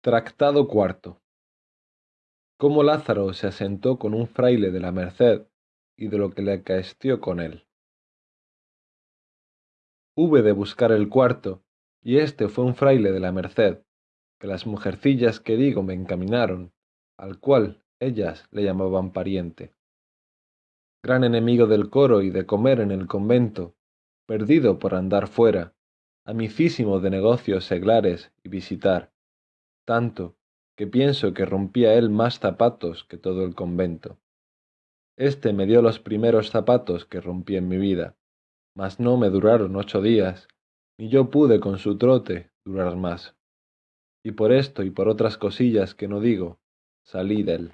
Tractado cuarto. Cómo Lázaro se asentó con un fraile de la Merced y de lo que le acaestió con él. Hube de buscar el cuarto, y este fue un fraile de la Merced, que las mujercillas que digo me encaminaron, al cual ellas le llamaban pariente. Gran enemigo del coro y de comer en el convento, perdido por andar fuera, amicísimo de negocios seglares y visitar, tanto que pienso que rompía él más zapatos que todo el convento. Este me dio los primeros zapatos que rompí en mi vida, mas no me duraron ocho días, ni yo pude con su trote durar más. Y por esto y por otras cosillas que no digo, salí de él.